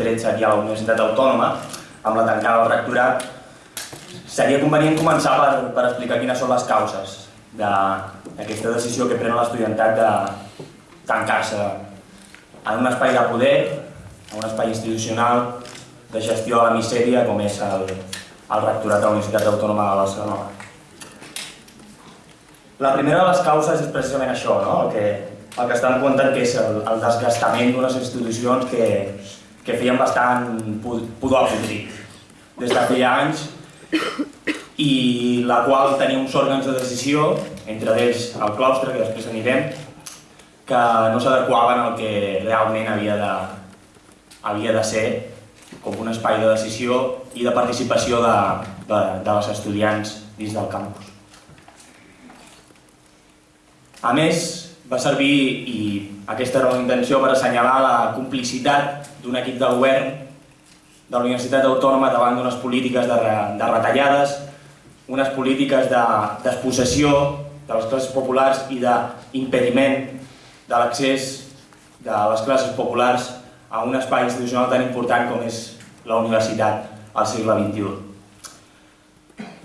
2013 aquí a la Universitat Autònoma, amb la tancada del rectorat, seria convenient començar per, per explicar quines són les causes d'aquesta decisió que pren l'estudiantat de tancar-se en un espai de poder, en un espai institucional de gestió de la misèria com és el, el rectorat de la Universitat Autònoma de Barcelona. La primera de les causes és precisament això, no? el, que, el que estan comptant que és el, el desgastament d'unes institucions que, que feien bastant pudor podrit des de feia anys i la qual tenia uns òrgans de decisió, entre ells el claustre, que després anirem, que no s'adequaven al que realment havia de, havia de ser com un espai de decisió i de participació de, de, de les estudiants dins del campus. A més, va servir, i aquesta era la intenció, per assenyalar la complicitat d'un equip de govern de la Universitat Autònoma davant d'unes polítiques de, de retallades, unes polítiques de, de les classes populars i d'impediment de l'accés de les classes populars a un espai institucional tan important com és la universitat al segle XXI.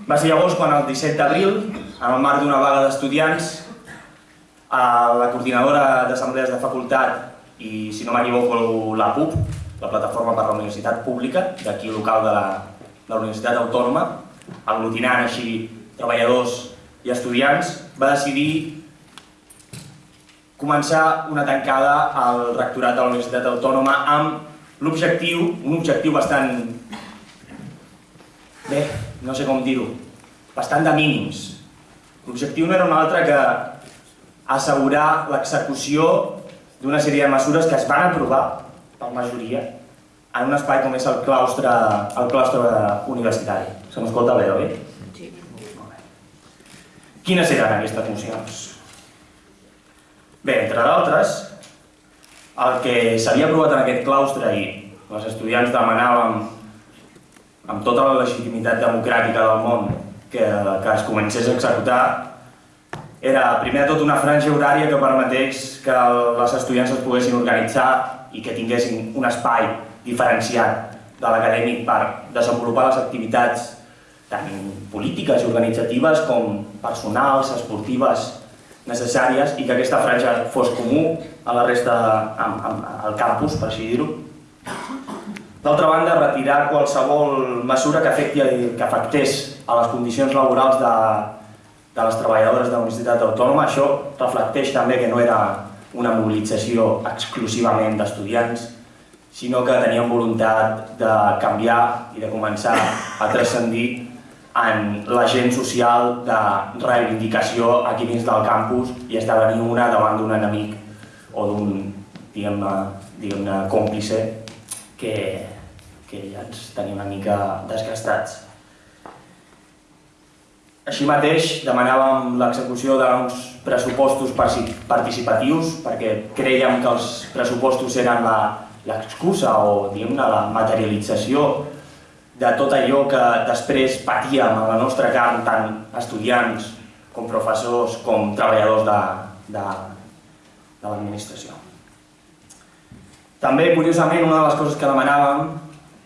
Va ser llavors quan el 17 d'abril, en el marc d'una vaga d'estudiants, la coordinadora d'assemblees de facultat i, si no m'equivoco, la PUP, la Plataforma per la Universitat Pública, d'aquí local de la, de la Universitat Autònoma, aglutinant així treballadors i estudiants, va decidir començar una tancada al rectorat de la Universitat Autònoma amb l'objectiu, un objectiu bastant, bé, no sé com dir-ho, bastant de mínims. L'objectiu no era un altre que assegurar l'execució d'una sèrie de mesures que es van aprovar per majoria en un espai com és el claustre, el claustre universitari. Se m'escolta bé, oi? Sí. Quines eren aquestes mocions? Bé, entre d'altres, el que s'havia aprovat en aquest claustre i els estudiants demanàvem amb tota la legitimitat democràtica del món que, que es comencés a executar era primer tot una franja horària que permetés que les estudiants es poguessin organitzar i que tinguessin un espai diferenciat de l'acadèmic per desenvolupar les activitats tant polítiques i organitzatives com personals, esportives necessàries i que aquesta franja fos comú a la resta, al campus, per així dir-ho. D'altra banda, retirar qualsevol mesura que, afecti, que afectés a les condicions laborals de, de les treballadores de la Universitat Autònoma. Això reflecteix també que no era una mobilització exclusivament d'estudiants, sinó que tenien voluntat de canviar i de començar a transcendir en l'agent social de reivindicació aquí dins del campus i esdevenir una davant d'un enemic o d'un, diguem-ne, diguem còmplice que, que ja ens tenia una mica desgastats. Així mateix demanàvem l'execució d'uns pressupostos participatius perquè creiem que els pressupostos eren l'excusa o la materialització de tot allò que després patíem a la nostra carn, tant estudiants com professors com treballadors de, de, de l'administració. També, curiosament, una de les coses que demanàvem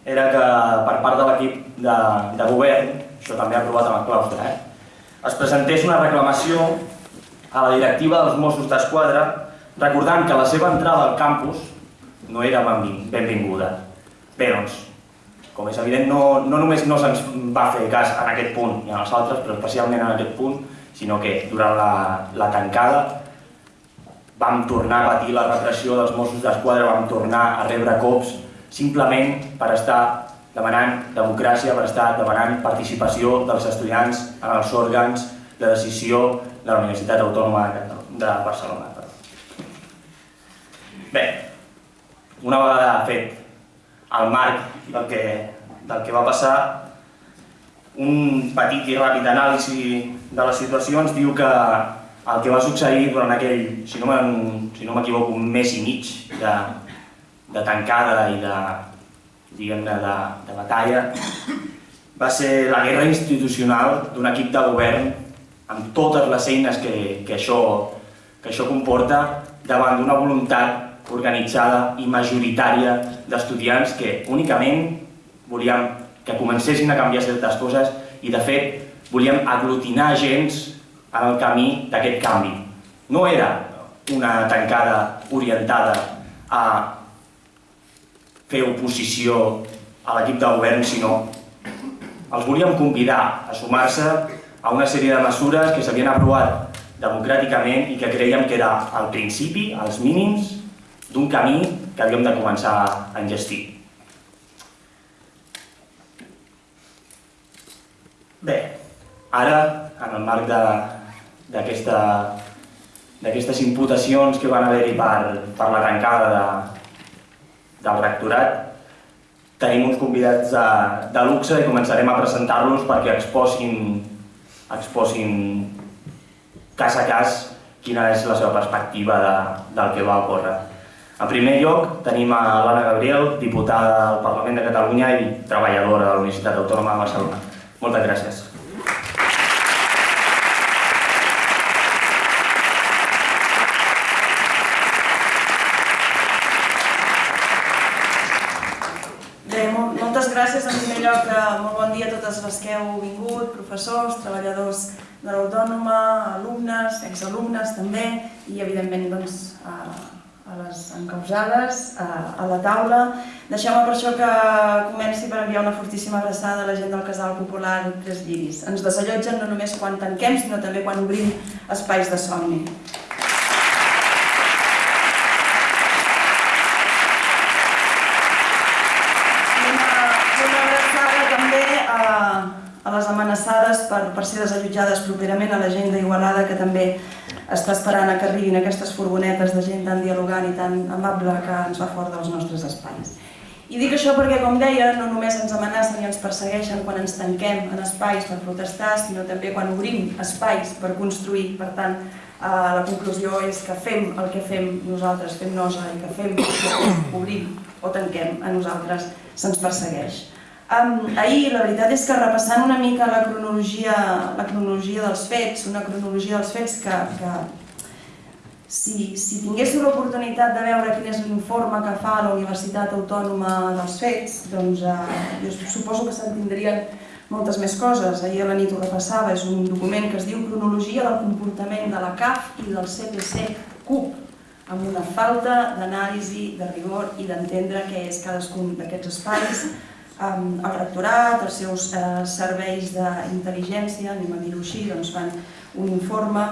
era que per part de l'equip de, de govern, això també aprovat amb el claustre, eh? Es presentés una reclamació a la directiva dels Mossos d'Esquadra recordant que la seva entrada al campus no era benvinguda. Bé, doncs, com és evident, no, no només no se'ns va fer cas en aquest punt i en els altres, però especialment en aquest punt, sinó que durant la, la tancada vam tornar a patir la repressió dels Mossos d'Esquadra, vam tornar a rebre cops simplement per estar demanant democràcia per estar demanant participació dels estudiants en els òrgans de decisió de la Universitat Autònoma de Barcelona. Bé, una vegada fet el marc del que, del que va passar, un petit i ràpid anàlisi de la situació ens diu que el que va succeir durant aquell, si no m'equivoco, un mes i mig de, de tancada i de, diguem-ne, de, de batalla, va ser la guerra institucional d'un equip de govern amb totes les eines que, que, això, que això comporta davant d'una voluntat organitzada i majoritària d'estudiants que únicament volíem que comencessin a canviar certes coses i, de fet, volíem aglutinar gens en el camí d'aquest canvi. No era una tancada orientada a fer oposició a l'equip de govern, sinó els volíem convidar a sumar-se a una sèrie de mesures que s'havien aprovat democràticament i que creiem que era el principi, els mínims, d'un camí que havíem de començar a engestir. Bé, ara, en el marc d'aquestes imputacions que van haver-hi per, per la tancada de, del rectorat, tenim uns convidats de, de luxe i començarem a presentar-los perquè exposin, exposin cas a cas quina és la seva perspectiva de, del que va ocórrer. En primer lloc, tenim a l'Anna Gabriel, diputada del Parlament de Catalunya i treballadora de la Universitat Autònoma de Barcelona. Moltes gràcies en primer lloc, molt bon les que heu vingut, professors, treballadors de l'Autònoma, alumnes, exalumnes també, i evidentment doncs, a, a les encausades, a, a la taula. Deixeu-me per això que comenci per enviar una fortíssima abraçada a la gent del Casal Popular Tres Lliris. Ens desallotgen no només quan tanquem, sinó també quan obrim espais de somni. A les amenaçades per, per ser desallotjades properament, a la gent d'Igualada que també està esperant a que arribin aquestes furgonetes de gent tan dialogant i tan amable que ens va fora dels nostres espais. I dic això perquè, com deia, no només ens amenacen i ens persegueixen quan ens tanquem en espais per protestar, sinó també quan obrim espais per construir. Per tant, eh, la conclusió és que fem el que fem nosaltres, fem nosa, i que fem el que obrim o tanquem a nosaltres se'ns persegueix. Um, ahir la veritat és que repassant una mica la cronologia, la cronologia dels fets, una cronologia dels fets que, que si, si tinguéssiu l'oportunitat de veure quin és l'informe que fa la Universitat Autònoma dels Fets, doncs eh, jo suposo que s'entendrien moltes més coses. Ahir a la nit ho repassava, és un document que es diu Cronologia del comportament de la CAF i del CPC CUP, amb una falta d'anàlisi, de rigor i d'entendre què és cadascun d'aquests espais, el rectorat, els seus eh, serveis d'intel·ligència, anem a dir-ho així, doncs fan un informe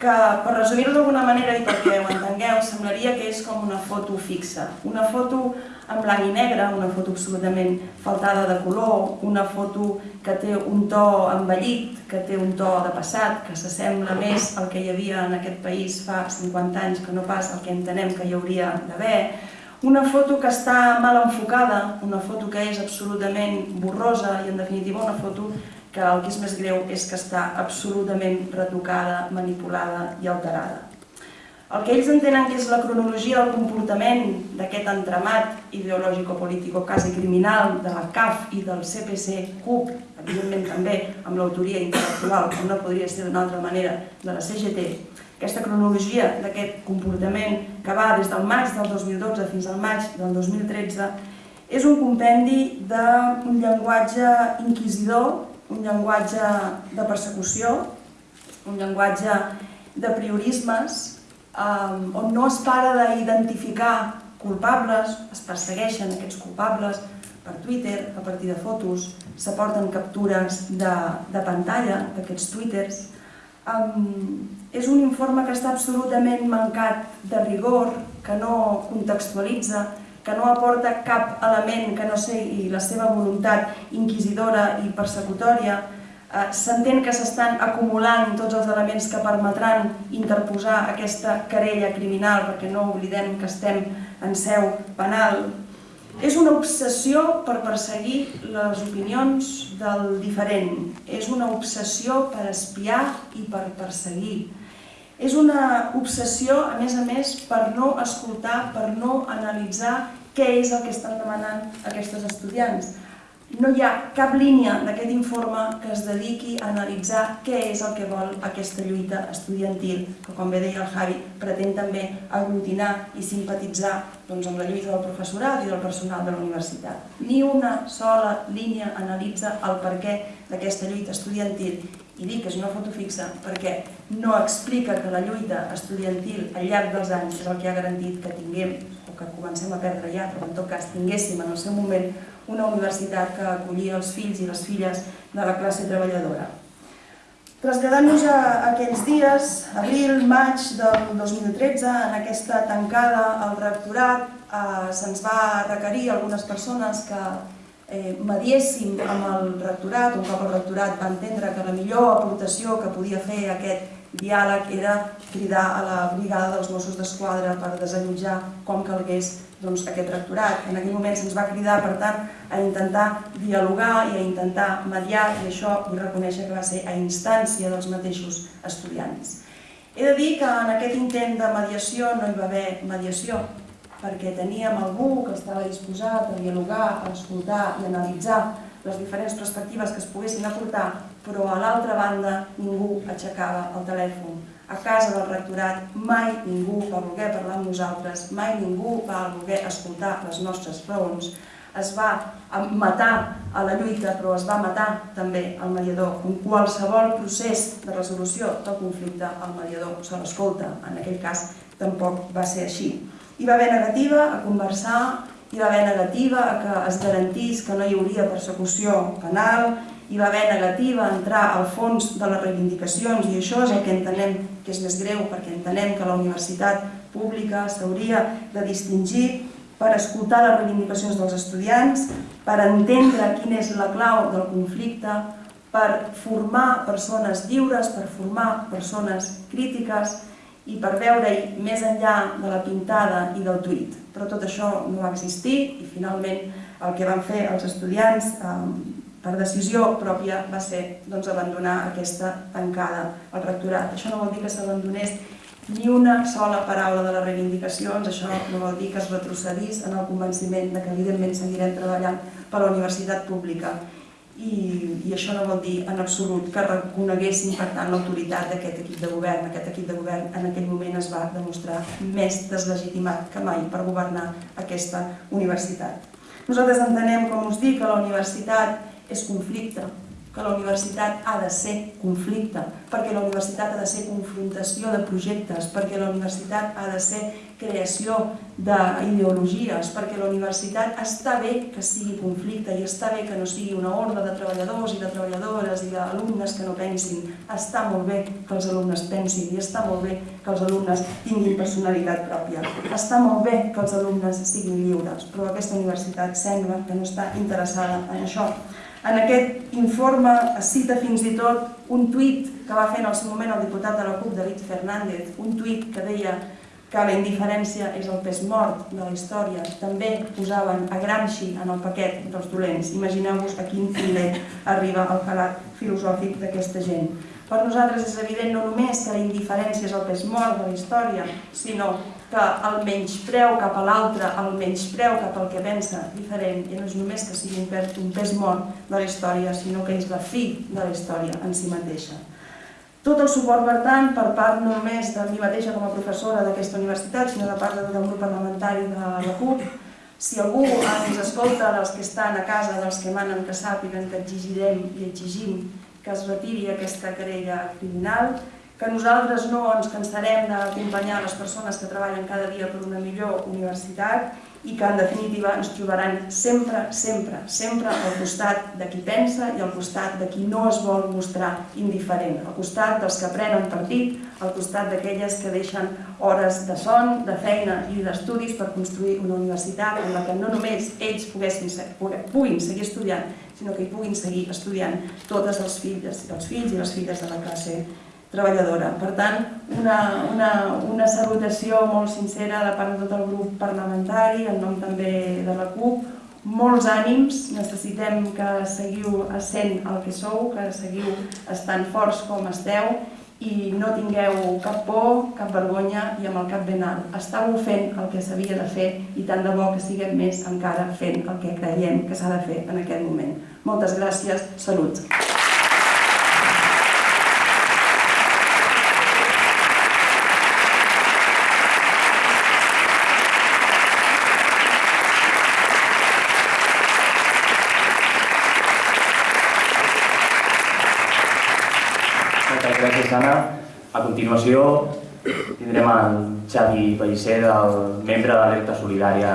que, per resumir-ho d'alguna manera i perquè ho entengueu, semblaria que és com una foto fixa. Una foto en blanc i negre, una foto absolutament faltada de color, una foto que té un to envellit, que té un to de passat, que s'assembla més al que hi havia en aquest país fa 50 anys que no pas el que entenem que hi hauria d'haver, una foto que està mal enfocada, una foto que és absolutament borrosa i en definitiva una foto que el que és més greu és que està absolutament retocada, manipulada i alterada. El que ells entenen que és la cronologia del comportament d'aquest entramat ideològico-político quasi criminal de la CAF i del CPC CUP, evidentment també amb l'autoria intel·lectual, com no podria ser d'una altra manera, de la CGT, aquesta cronologia d'aquest comportament que va des del maig del 2012 fins al maig del 2013 és un compendi d'un llenguatge inquisidor, un llenguatge de persecució, un llenguatge de priorismes, eh, on no es para d'identificar culpables, es persegueixen aquests culpables per Twitter, a partir de fotos, s'aporten captures de, de pantalla d'aquests twitters, Um, és un informe que està absolutament mancat de rigor, que no contextualitza, que no aporta cap element que no sigui la seva voluntat inquisidora i persecutòria. Uh, S'entén que s'estan acumulant tots els elements que permetran interposar aquesta querella criminal, perquè no oblidem que estem en seu penal, és una obsessió per perseguir les opinions del diferent. És una obsessió per espiar i per perseguir. És una obsessió, a més a més, per no escoltar, per no analitzar què és el que estan demanant aquests estudiants. No hi ha cap línia d'aquest informe que es dediqui a analitzar què és el que vol aquesta lluita estudiantil, que com bé deia el Javi, pretén també aglutinar i simpatitzar doncs, amb la lluita del professorat i del personal de la universitat. Ni una sola línia analitza el perquè d'aquesta lluita estudiantil i dic que és una foto fixa perquè no explica que la lluita estudiantil al llarg dels anys és el que ha garantit que tinguem, o que comencem a perdre ja, però en tot cas tinguéssim en el seu moment una universitat que acollia els fills i les filles de la classe treballadora. Traslladant-nos a aquells dies, abril, maig del 2013, en aquesta tancada al rectorat, eh, se'ns va requerir algunes persones que eh, mediéssim amb el rectorat, un cop el rectorat va entendre que la millor aportació que podia fer aquest diàleg era cridar a la brigada dels Mossos d'Esquadra per desallotjar com calgués doncs, aquest rectorat. En aquell moment se'ns va cridar, per tant, a intentar dialogar i a intentar mediar, i això vull reconèixer que va ser a instància dels mateixos estudiants. He de dir que en aquest intent de mediació no hi va haver mediació, perquè teníem algú que estava disposat a dialogar, a escoltar i analitzar les diferents perspectives que es poguessin aportar, però a l'altra banda ningú aixecava el telèfon. A casa del rectorat mai ningú va voler parlar amb nosaltres, mai ningú va voler escoltar les nostres raons. Es va matar a la lluita, però es va matar també al mediador. En qualsevol procés de resolució del conflicte, el mediador se l'escolta. En aquell cas tampoc va ser així. Hi va haver negativa a conversar, hi va haver negativa a que es garantís que no hi hauria persecució penal, hi va haver negativa a entrar al fons de les reivindicacions i això és el que entenem que és més greu perquè entenem que la universitat pública s'hauria de distingir per escoltar les reivindicacions dels estudiants, per entendre quina és la clau del conflicte, per formar persones lliures, per formar persones crítiques i per veure-hi més enllà de la pintada i del tuit. Però tot això no va existir i finalment el que van fer els estudiants eh, per decisió pròpia va ser doncs, abandonar aquesta tancada al rectorat. Això no vol dir que s'abandonés ni una sola paraula de les reivindicacions, això no vol dir que es retrocedís en el convenciment de que evidentment seguirem treballant per la universitat pública i, i això no vol dir en absolut que reconeguessin per tant l'autoritat d'aquest equip de govern. Aquest equip de govern en aquell moment es va demostrar més deslegitimat que mai per governar aquesta universitat. Nosaltres entenem, com us dic, que la universitat és conflicte, que la universitat ha de ser conflicte, perquè la universitat ha de ser confrontació de projectes, perquè la universitat ha de ser creació d'ideologies, perquè la universitat està bé que sigui conflicte i està bé que no sigui una horda de treballadors i de treballadores i d'alumnes que no pensin. Està molt bé que els alumnes pensin i està molt bé que els alumnes tinguin personalitat pròpia. Està molt bé que els alumnes siguin lliures, però aquesta universitat sembla que no està interessada en això. En aquest informe es cita fins i tot un tuit que va fer en el seu moment el diputat de la CUP, David Fernández, un tuit que deia que la indiferència és el pes mort de la història. També posaven a Gramsci en el paquet dels dolents. Imagineu-vos a quin nivell arriba el calat filosòfic d'aquesta gent. Per nosaltres és evident no només que la indiferència és el pes mort de la història, sinó que el menyspreu cap a l'altre, el menyspreu cap al que pensa diferent, ja no és només que sigui un pes, mort de la història, sinó que és la fi de la història en si mateixa. Tot el suport, per tant, per part no només de mi mateixa com a professora d'aquesta universitat, sinó de part del grup parlamentari de la CUP, si algú ens escolta dels que estan a casa, dels que manen, que sàpiguen que exigirem i exigim que es retiri aquesta querella criminal, que nosaltres no ens cansarem d'acompanyar les persones que treballen cada dia per una millor universitat i que en definitiva ens trobaran sempre, sempre, sempre al costat de qui pensa i al costat de qui no es vol mostrar indiferent, al costat dels que prenen partit, al costat d'aquelles que deixen hores de son, de feina i d'estudis per construir una universitat en la que no només ells poguessin, puguin seguir estudiant, sinó que hi puguin seguir estudiant totes els fills, els fills i les filles de la classe treballadora. Per tant, una, una, una salutació molt sincera de part de tot el grup parlamentari, en nom també de la CUP, molts ànims, necessitem que seguiu essent el que sou, que seguiu estant forts com esteu i no tingueu cap por, cap vergonya i amb el cap ben alt. Estàveu fent el que s'havia de fer i tant de bo que siguem més encara fent el que creiem que s'ha de fer en aquest moment. Moltes gràcies, salut! Moltes gràcies, Anna. A continuació tindrem el Xavi Pellicer, el membre de l'Alerta Solidària.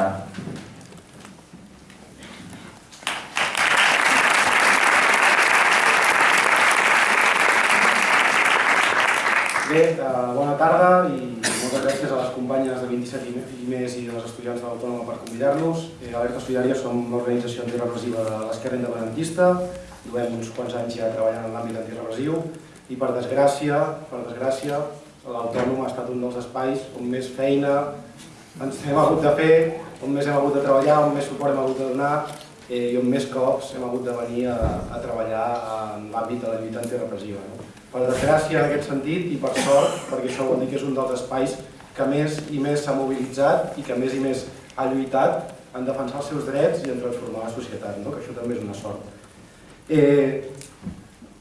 Bé, eh, bona tarda i moltes gràcies a les companyes de 27 i més i dels estudiants de l'Autònoma per convidar-nos. Eh, Alerta Solidària som una organització antirepressiva de l'esquerra independentista, duem uns quants anys ja treballant en l'àmbit antirepressiu i per desgràcia, per desgràcia, l'Autònoma ha estat un dels espais on més feina ens hem hagut de fer, on més hem hagut de treballar, on més suport hem hagut de donar eh, i on més cops hem hagut de venir a, a treballar en l'àmbit de la lluita antirepressiva. No? Per desgràcia en aquest sentit i per sort, perquè això vol dir que és un dels espais que més i més s'ha mobilitzat i que més i més ha lluitat en defensar els seus drets i en transformar la societat, no? que això també és una sort. Eh,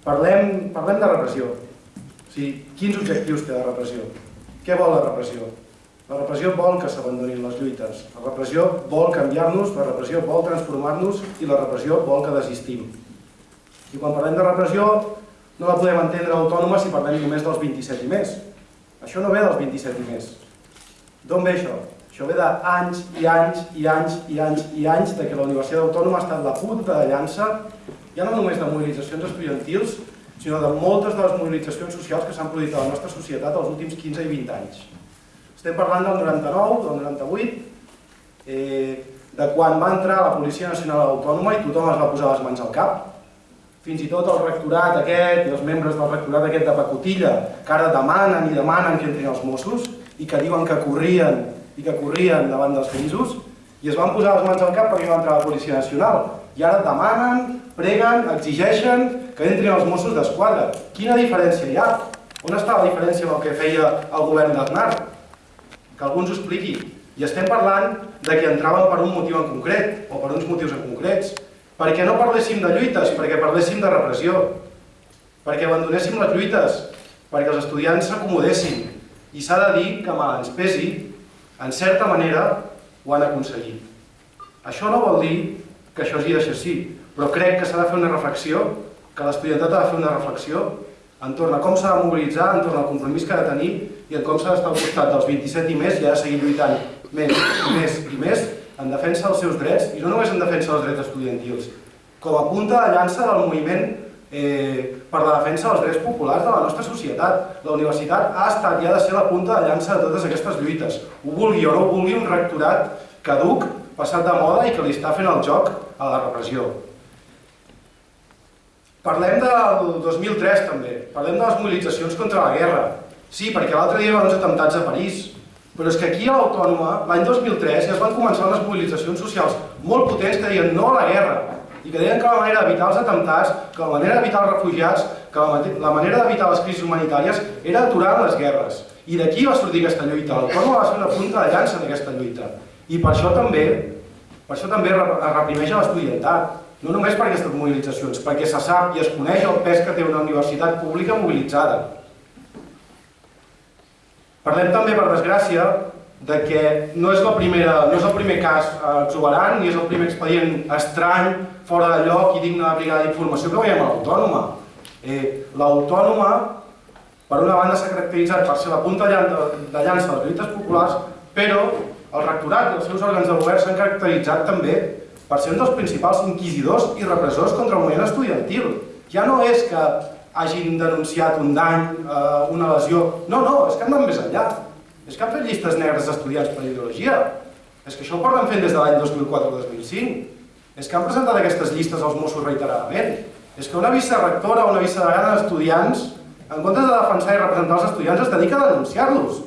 parlem, parlem de repressió. O sigui, quins objectius té la repressió? Què vol la repressió? La repressió vol que s'abandonin les lluites. La repressió vol canviar-nos, la repressió vol transformar-nos i la repressió vol que desistim. I quan parlem de repressió no la podem entendre autònoma si parlem només dels 27 i més. Això no ve dels 27 i més. D'on ve això? Això ve d'anys i anys i anys i anys i anys de que la Universitat Autònoma ha estat la punta de llança, ja no només de mobilitzacions estudiantils, sinó de moltes de les mobilitzacions socials que s'han produït a la nostra societat els últims 15 i 20 anys. Estem parlant del 99, del 98, eh, de quan va entrar la Policia Nacional Autònoma i tothom es va posar les mans al cap, fins i tot el rectorat aquest i els membres del rectorat aquest de pacotilla que ara demanen i demanen que entrin els Mossos i que diuen que corrien i que corrien davant dels grisos i es van posar les mans al cap perquè va entrar la Policia Nacional i ara demanen, preguen, exigeixen que entrin els Mossos d'Esquadra. Quina diferència hi ha? On està la diferència amb el que feia el govern d'Aznar? Que algú ens ho expliqui. I estem parlant de que entraven per un motiu en concret, o per uns motius en concrets, perquè no parléssim de lluites, perquè parléssim de repressió, perquè abandonéssim les lluites, perquè els estudiants s'acomodessin. I s'ha de dir que mal ens pesi, en certa manera ho han aconseguit. Això no vol dir que això hagi de ser així, però crec que s'ha de fer una reflexió, que l'estudiantat ha de fer una reflexió entorn a com s'ha de mobilitzar, entorn al compromís que ha de tenir i en com s'ha d'estar al costat dels 27 i més i ha de seguir lluitant més i més i més en defensa dels seus drets i no només en defensa dels drets estudiantils, com a punta de llança del moviment eh, per la defensa dels drets populars de la nostra societat. La universitat ha estat i ha de ser la punta de llança de totes aquestes lluites. Ho vulgui o no ho vulgui un rectorat caduc, passat de moda i que li està fent el joc a la repressió. Parlem del 2003 també, parlem de les mobilitzacions contra la guerra. Sí, perquè l'altre dia hi va uns atemptats a París, però és que aquí a l'Autònoma, l'any 2003, ja es van començar unes mobilitzacions socials molt potents que deien no a la guerra, i que deien que la manera d'evitar els atemptats, que la manera d'evitar els refugiats, que la, manera d'evitar les crisis humanitàries era aturant les guerres. I d'aquí va sortir aquesta lluita. L'Autònoma va ser una punta de llança d'aquesta lluita. I per això també, per això també es reprimeix l'estudiantat. No només per aquestes mobilitzacions, perquè se sap i es coneix el pes que té una universitat pública mobilitzada. Parlem també, per desgràcia, de que no és, la primera, no és el primer cas exuberant ni és el primer expedient estrany, fora de lloc i digne de brigada d'informació que veiem a l'Autònoma. Eh, L'Autònoma, per una banda, s'ha caracteritzat per ser la punta de llança de les lluites populars, però el rectorat i els seus òrgans de govern s'han caracteritzat també per ser un dels principals inquisidors i repressors contra el moviment estudiantil. Ja no és que hagin denunciat un dany, eh, una lesió... No, no, és que han anat més enllà. És que han fet llistes negres d'estudiants per ideologia. És que això ho porten fent des de l'any 2004-2005. És que han presentat aquestes llistes als Mossos reiteradament. És que una vicerectora o una vicedegana d'estudiants, en comptes de defensar i representar els estudiants, es dedica a denunciar-los.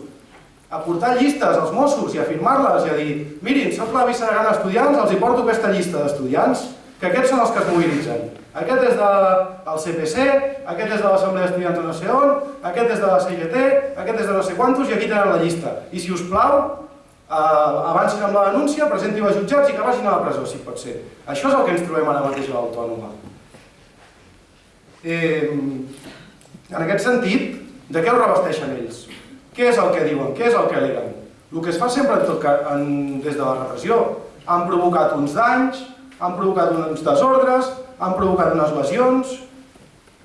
A portar llistes als Mossos i a firmar-les i a dir mirin, soc la vicedegana d'estudiants, els hi porto aquesta llista d'estudiants que aquests són els que es mobilitzen. Aquest és del CPC, aquest és de l'Assemblea d'Estudiants de no sé on, aquest és de la CGT, aquest és de no sé quantos i aquí tenen la llista. I si us plau, eh, avancin amb la denúncia, presentin-ho als jutjats i que vagin a la presó, si pot ser. Això és el que ens trobem ara mateix a l'autònoma. Eh, en aquest sentit, de què ho revesteixen ells? Què és el que diuen? Què és el que aleguen? El que es fa sempre en tot cas, en, des de la repressió. Han provocat uns danys, han provocat uns desordres, han provocat unes lesions...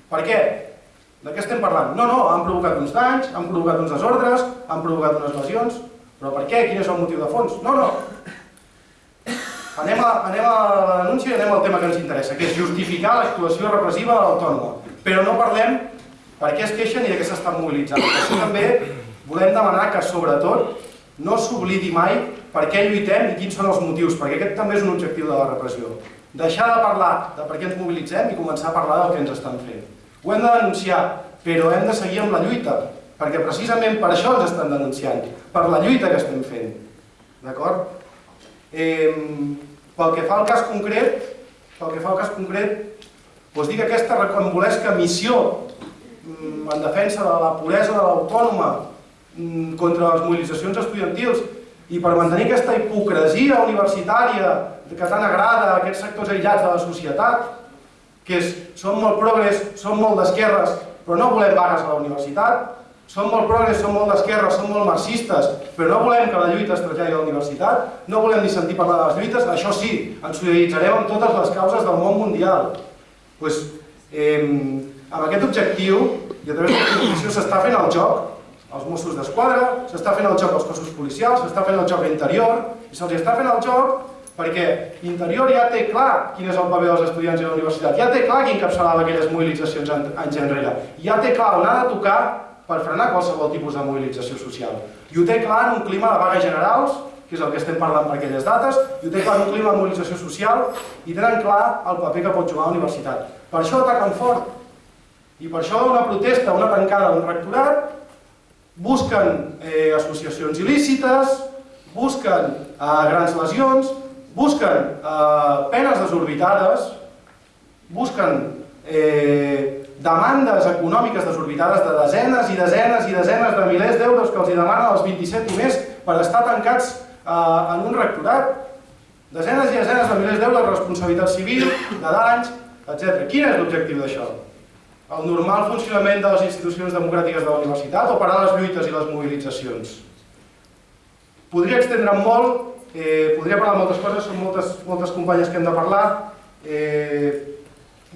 Per què? De què estem parlant? No, no, han provocat uns danys, han provocat uns desordres, han provocat unes lesions... Però per què? Quin és el motiu de fons? No, no. Anem a, anem a la denúncia i anem al tema que ens interessa, que és justificar l'actuació repressiva de l'autònoma. Però no parlem per què es queixen i de què s'estan mobilitzant. Això també volem demanar que, sobretot, no s'oblidi mai per què lluitem i quins són els motius, perquè aquest també és un objectiu de la repressió. Deixar de parlar de per què ens mobilitzem i començar a parlar del que ens estan fent. Ho hem de denunciar, però hem de seguir amb la lluita, perquè precisament per això ens estan denunciant, per la lluita que estem fent. D'acord? Eh, pel que fa al cas concret, pel que fa al cas concret, doncs dir que aquesta reconvolesca missió mm, en defensa de la puresa de l'autònoma contra les mobilitzacions estudiantils. I per mantenir aquesta hipocresia universitària que tant agrada a aquests sectors aïllats de la societat, que és, som molt progres, som molt d'esquerres, però no volem vagues a la universitat, som molt progres, som molt d'esquerres, som molt marxistes, però no volem que la lluita es traslladi a la universitat, no volem ni sentir parlar de les lluites, això sí, ens solidaritzarem amb totes les causes del món mundial. Pues, eh, amb aquest objectiu, i a través de la s'està fent el joc, als Mossos d'Esquadra, s'està fent el joc als cossos policials, s'està fent el joc a Interior, i se'ls està fent el joc perquè Interior ja té clar quin és el paper dels estudiants i la universitat, ja té clar qui encapçalava aquelles mobilitzacions anys enrere, ja té clar on ha de tocar per frenar qualsevol tipus de mobilització social. I ho té clar en un clima de vagues generals, que és el que estem parlant per aquelles dates, i ho té clar en un clima de mobilització social, i tenen clar el paper que pot jugar la universitat. Per això ataquen fort. I per això una protesta, una tancada un rectorat, busquen eh, associacions il·lícites, busquen eh, grans lesions, busquen eh, penes desorbitades, busquen eh, demandes econòmiques desorbitades de desenes i desenes i desenes de milers d'euros que els demanen els 27 i més per estar tancats eh, en un rectorat. Desenes i desenes de milers d'euros de responsabilitat civil, de danys, etc. Quin és l'objectiu d'això? El normal funcionament de les institucions democràtiques de la universitat o parar les lluites i les mobilitzacions. Podria extendre'm molt, eh, podria parlar de moltes coses, són moltes, moltes companyes que hem de parlar. Eh,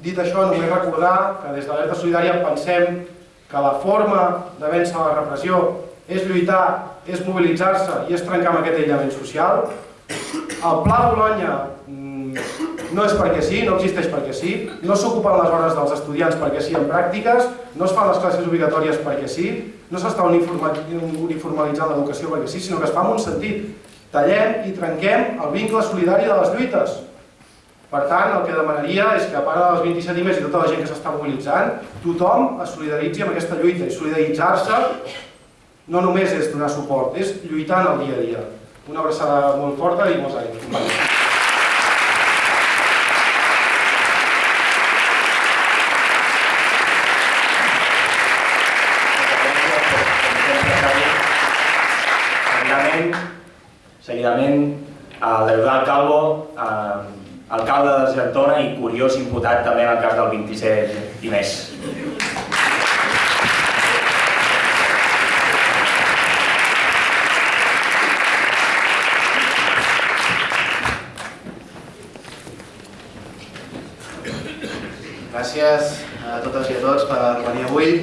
dit això, només recordar que des de l'Alerta Solidària pensem que la forma de vèncer la repressió és lluitar, és mobilitzar-se i és trencar amb aquest aïllament social. El Pla Bologna no és perquè sí, no existeix perquè sí, no s'ocupen les hores dels estudiants perquè sí en pràctiques, no es fan les classes obligatòries perquè sí, no s'està uniformalitzant l'educació perquè sí, sinó que es fa en un sentit. Tallem i trenquem el vincle solidari de les lluites. Per tant, el que demanaria és que a part dels 27 i més i tota la gent que s'està mobilitzant, tothom es solidaritzi amb aquesta lluita i solidaritzar-se no només és donar suport, és lluitar en el dia a dia. Una abraçada molt forta i molts anys el Deudal Calvo, eh, alcalde de Desgertona i curiós imputat també en el cas del 27 i més. Gràcies a totes i a tots per venir avui.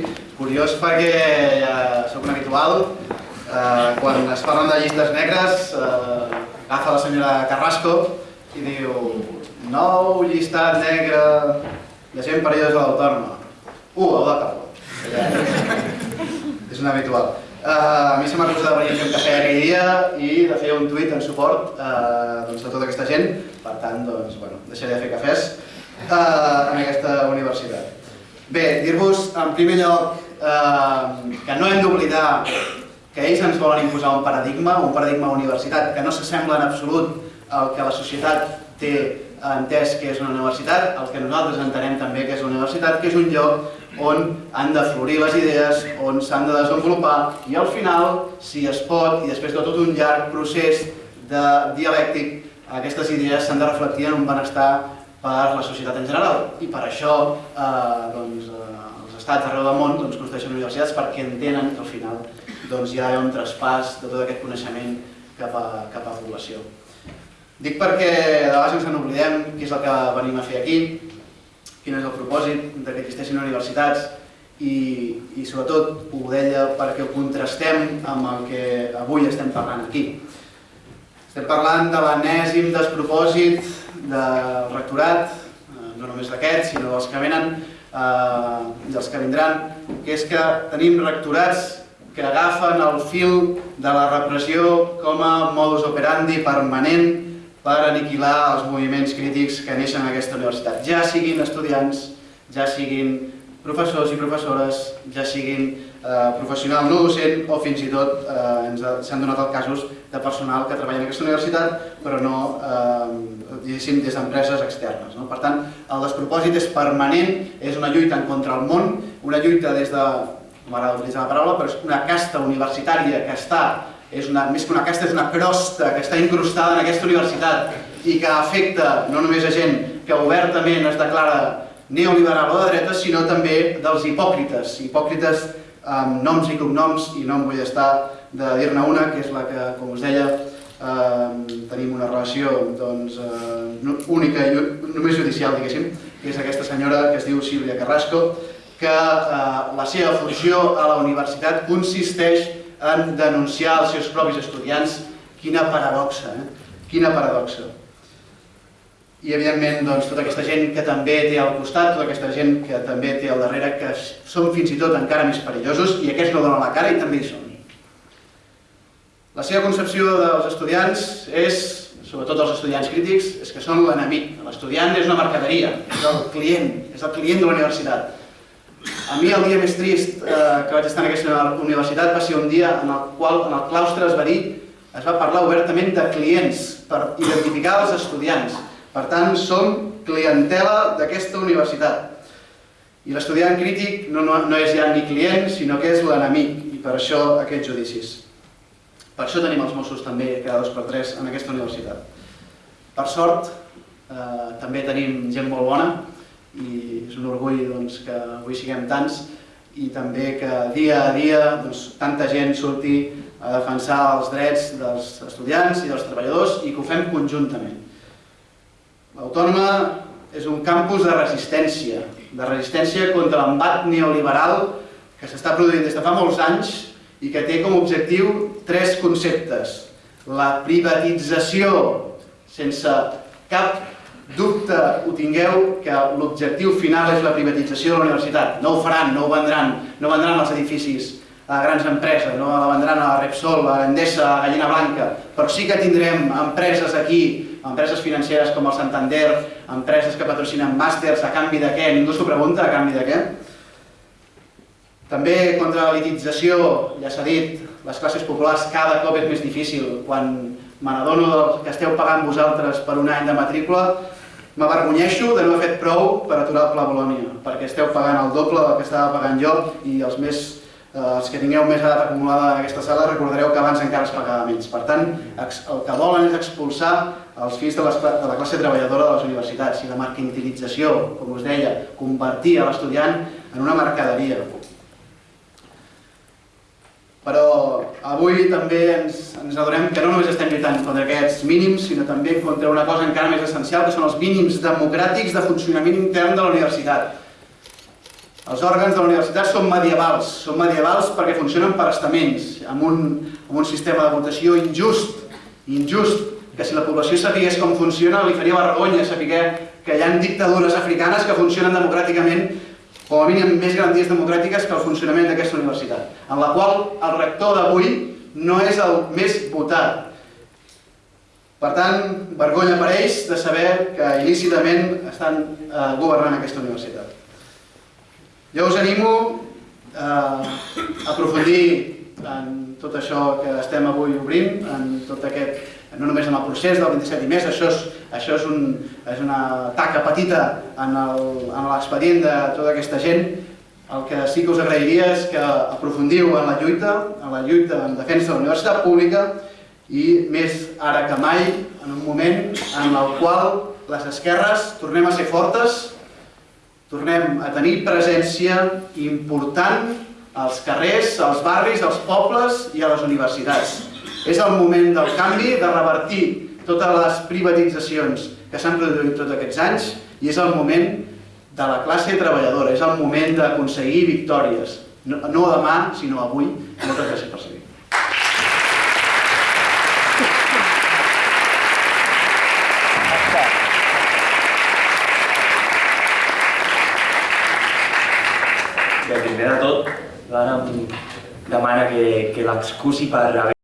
Curiós perquè ja sóc un habitual, eh, quan es parlen de llistes negres, eh, agafa la senyora Carrasco i diu nou llistat negre de gent perillosa a l'autònoma. Uh, el de Calvo. És un habitual. Uh, a mi se m'ha acusat de venir a fer un cafè aquell dia i de fer un tuit en suport uh, doncs, a tota aquesta gent. Per tant, doncs, bueno, deixaré de fer cafès uh, en aquesta universitat. Bé, dir-vos en primer lloc uh, que no hem d'oblidar que ells ens volen imposar un paradigma, un paradigma universitat que no s'assembla en absolut al que la societat té entès que és una universitat, el que nosaltres entenem també que és una universitat, que és un lloc on han de florir les idees, on s'han de desenvolupar i al final, si es pot, i després de tot un llarg procés de dialèctic, aquestes idees s'han de reflectir en un benestar per la societat en general. I per això eh, doncs, eh, els estats arreu del món doncs, construeixen universitats perquè entenen que al final doncs, hi ha un traspàs de tot aquest coneixement cap a, cap a població. Dic perquè de vegades ens n'oblidem què és el que venim a fer aquí, quin és el propòsit de que existeixin universitats i, i sobretot ho deia perquè ho contrastem amb el que avui estem parlant aquí. Estem parlant de l'enèsim despropòsit del rectorat, eh, no només d'aquests, sinó dels que venen eh, i els que vindran, que és que tenim rectorats que agafen el fil de la repressió com a modus operandi permanent per aniquilar els moviments crítics que neixen en aquesta universitat, ja siguin estudiants, ja siguin professors i professores, ja siguin eh, professional no docent o fins i tot eh, s'han donat els casos de personal que treballa en aquesta universitat però no eh, des d'empreses externes. No? Per tant, el despropòsit és permanent, és una lluita en contra el món, una lluita des de, m'agrada utilitzar la paraula, però és una casta universitària que està és una, més que una casta, és una crosta que està incrustada en aquesta universitat i que afecta no només a gent que obertament es declara neoliberal o de dreta, sinó també dels hipòcrites, hipòcrites amb noms i cognoms, i no em vull estar de dir-ne una, que és la que, com us deia, eh, tenim una relació doncs, eh, única i només judicial, diguéssim, que és aquesta senyora que es diu Sílvia Carrasco, que eh, la seva funció a la universitat consisteix en denunciar els seus propis estudiants. Quina paradoxa, eh? Quina paradoxa. I, evidentment, doncs, tota aquesta gent que també té al costat, tota aquesta gent que també té al darrere, que són fins i tot encara més perillosos, i aquests no donen la cara i també hi són. La seva concepció dels estudiants és, sobretot els estudiants crítics, és que són l'enemic. L'estudiant és una mercaderia, és el client, és el client de la universitat. A mi el dia més trist eh, que vaig estar en aquesta universitat va ser un dia en el qual en el claustre es va dir, es va parlar obertament de clients per identificar els estudiants. Per tant, som clientela d'aquesta universitat. I l'estudiant crític no, no, no és ja ni client, sinó que és l'enemic, i per això aquests judicis. Per això tenim els Mossos també cada dos per tres en aquesta universitat. Per sort, eh, també tenim gent molt bona, i és un orgull doncs, que avui siguem tants i també que dia a dia doncs, tanta gent surti a defensar els drets dels estudiants i dels treballadors i que ho fem conjuntament. L'Autònoma és un campus de resistència, de resistència contra l'embat neoliberal que s'està produint des de fa molts anys i que té com a objectiu tres conceptes. La privatització sense cap dubte ho tingueu que l'objectiu final és la privatització de la universitat. No ho faran, no ho vendran, no vendran els edificis a grans empreses, no la vendran a Repsol, a Endesa, a Gallina Blanca, però sí que tindrem empreses aquí, empreses financeres com el Santander, empreses que patrocinen màsters, a canvi de què? Ningú s'ho pregunta, a canvi de què? També contra la litització, ja s'ha dit, les classes populars cada cop és més difícil. Quan me n'adono que esteu pagant vosaltres per un any de matrícula, M'avergonyeixo de no haver fet prou per aturar el Pla Bolònia, perquè esteu pagant el doble del que estava pagant jo i els, més, eh, els que tingueu més edat acumulada en aquesta sala recordareu que abans encara es pagava menys. Per tant, el que volen és expulsar els fills de, de la classe treballadora de les universitats i la mercantilització, com us deia, convertir a l'estudiant en una mercaderia. Però avui també ens, ens adonem que no només estem lluitant contra aquests mínims, sinó també contra una cosa encara més essencial, que són els mínims democràtics de funcionament intern de la universitat. Els òrgans de la universitat són medievals, són medievals perquè funcionen per estaments, amb un, amb un sistema de votació injust, injust, que si la població sapigués com funciona li faria vergonya saber que hi ha dictadures africanes que funcionen democràticament com a mínim més garanties democràtiques que el funcionament d'aquesta universitat, en la qual el rector d'avui no és el més votat. Per tant, vergonya per ells de saber que il·lícitament estan eh, governant aquesta universitat. Jo us animo eh, a aprofundir en tot això que estem avui obrint, en tot aquest, no només en el procés del 27 i més, això és això és, un, és una taca petita en l'expedient de tota aquesta gent. El que sí que us agrairia és que aprofundiu en la lluita, en la lluita en defensa de la universitat pública i més ara que mai, en un moment en el qual les esquerres tornem a ser fortes, tornem a tenir presència important als carrers, als barris, als pobles i a les universitats. És el moment del canvi, de revertir totes les privatitzacions que s'han produït tots aquests anys i és el moment de la classe treballadora, és el moment d'aconseguir victòries. No, no demà, sinó avui. Moltes gràcies per seguir. Primer de tot, l'Anna em demana que, que l'excusi per haver